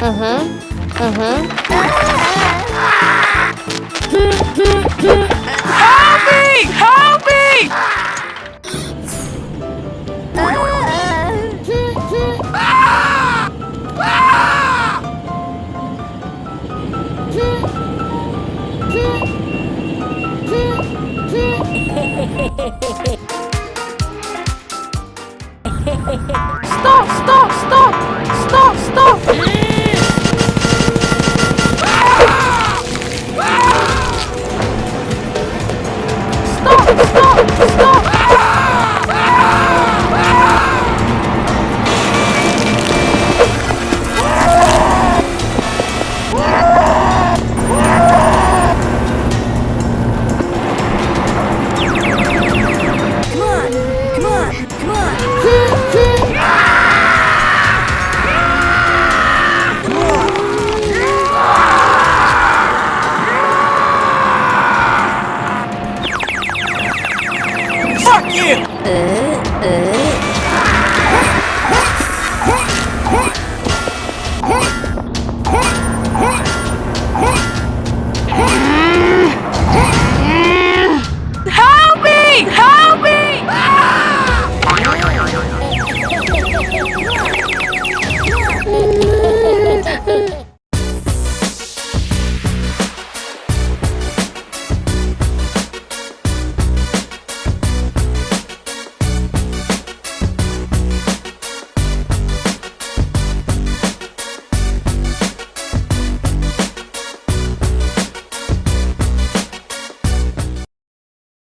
Угу, угу. Stop! Stop! Stop! Stop! Stop! 呃呃。